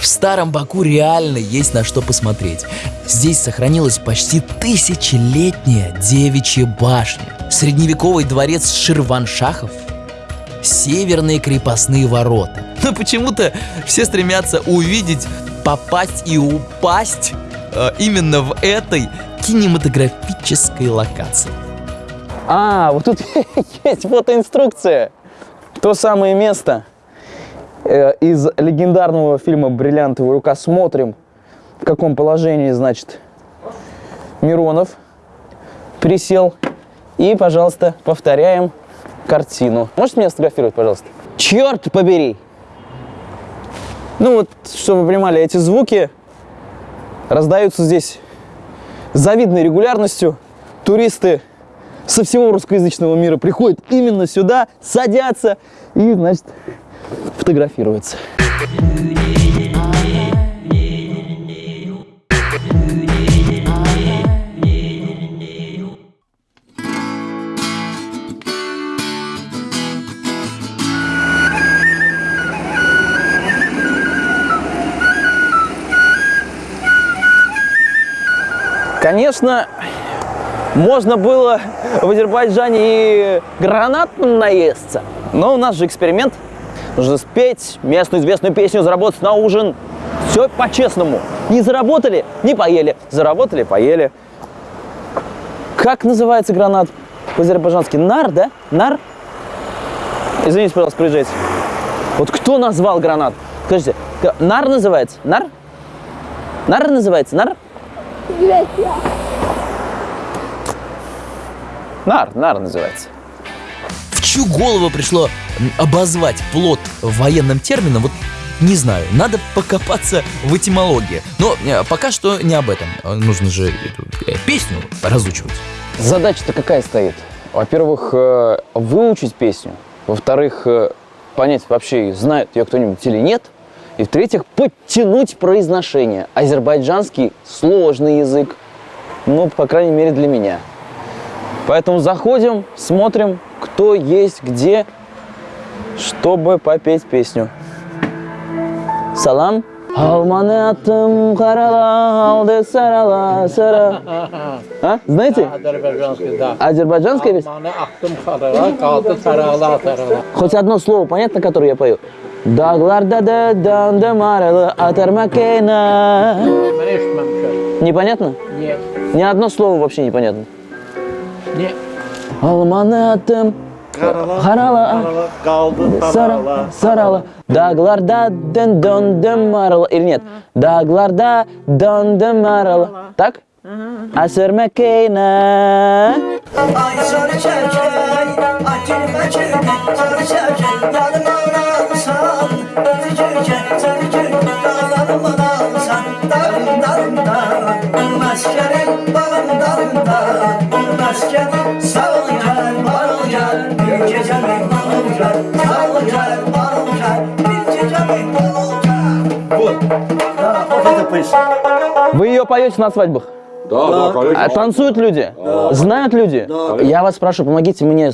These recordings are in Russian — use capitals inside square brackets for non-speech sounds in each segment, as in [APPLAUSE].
В старом Баку реально есть на что посмотреть. Здесь сохранилась почти тысячелетняя девичья башня, средневековый дворец Ширваншахов, северные крепостные ворота. [LAUGHS] Но почему-то все стремятся увидеть, попасть и упасть э, именно в этой кинематографической локации. А, вот тут [LAUGHS] есть фотоинструкция. То самое место из легендарного фильма «Бриллиантовая рука». Смотрим, в каком положении, значит, Миронов присел. И, пожалуйста, повторяем картину. Можете меня сфотографировать, пожалуйста? Черт побери! Ну вот, чтобы вы понимали, эти звуки раздаются здесь с завидной регулярностью. Туристы со всего русскоязычного мира приходят именно сюда, садятся и, значит, фотографируются. Конечно, можно было в Азербайджане и гранат наесться. Но у нас же эксперимент. Нужно спеть местную известную песню, заработать на ужин. Все по-честному. Не заработали, не поели. Заработали, поели. Как называется гранат по-азербайджански? Нар, да? Нар? Извините, пожалуйста, приезжайте. Вот кто назвал гранат? Скажите, нар называется? Нар? Нар называется? Нар? Нар, нар называется. Чью голову пришло обозвать плод военным термином, вот не знаю, надо покопаться в этимологии. Но э, пока что не об этом. Э, Нужно же эту э, песню разучивать. Задача-то какая стоит? Во-первых, выучить песню. Во-вторых, понять вообще, знает ее кто-нибудь или нет. И в-третьих, подтянуть произношение. Азербайджанский сложный язык. Ну, по крайней мере, для меня. Поэтому заходим, смотрим, кто есть где, чтобы попеть песню. Салам. Алманы аттым қарала, алды сарала, сара. [LAUGHS] А? Знаете? Азербайджанский, да. Азербайджанская песня? Алманы ақтым қараға, қалды тарала тарала. Хоть одно слово понятно, которое я пою? Дағларда да данды марылы атар макена. Mən eşitməmişəm. Непонятно? Niyə? Ни одно слово вообще непонятно. Niyə? Алманы аттым қарала, Kaldı сара, сарала. Дағларда дын донды марылы. Или нет? Дағларда донды марылы. Так? Асыр макена. Ay sarı çerkey, acil meçhul, sarı çerkey, yanıma alsan, öpücüken, sarıcık, dağlarıma alsan, darım darım darım, meskenin Да, вот это песня. Вы ее поете на свадьбах? Да, да, конечно. А танцуют люди? Знают люди? Я вас прошу, помогите мне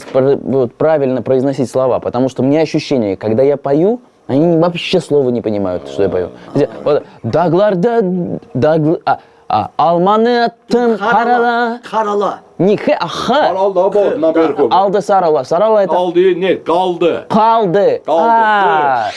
правильно произносить слова, потому что у меня ощущение, когда я пою, они вообще слова не понимают, что я пою. Вот, Дагларда, дагл... а, а, алманы аттым харала, Karala. не хэ, а ха. Al da bu, na berko. Алды сарала, сарала это Aldı, ne? Kaldı. қалды. Kaldı. А,